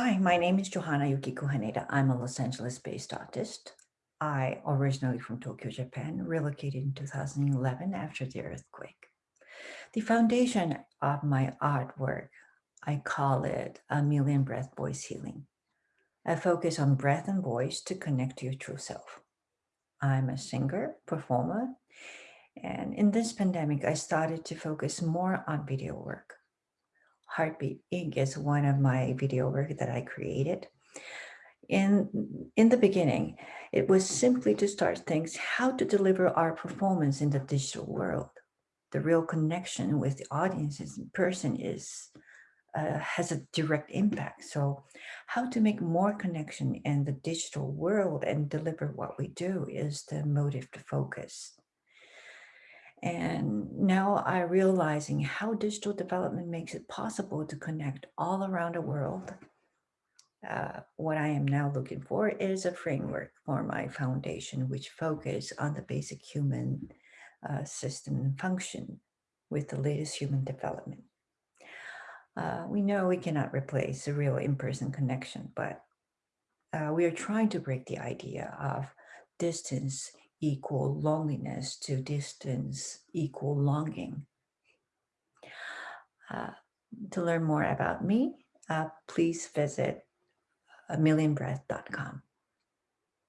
Hi, my name is Johanna Yukiko Haneda. I'm a Los Angeles-based artist. I originally from Tokyo, Japan, relocated in 2011 after the earthquake. The foundation of my artwork, I call it a million breath voice healing. I focus on breath and voice to connect to your true self. I'm a singer, performer, and in this pandemic, I started to focus more on video work. Heartbeat Inc. is one of my video work that I created. In, in the beginning, it was simply to start things how to deliver our performance in the digital world. The real connection with the audiences in person is uh, has a direct impact. So how to make more connection in the digital world and deliver what we do is the motive to focus. And now I realizing how digital development makes it possible to connect all around the world. Uh, what I am now looking for is a framework for my foundation, which focus on the basic human uh, system and function with the latest human development. Uh, we know we cannot replace a real in-person connection, but uh, we are trying to break the idea of distance equal loneliness to distance equal longing. Uh, to learn more about me, uh, please visit a.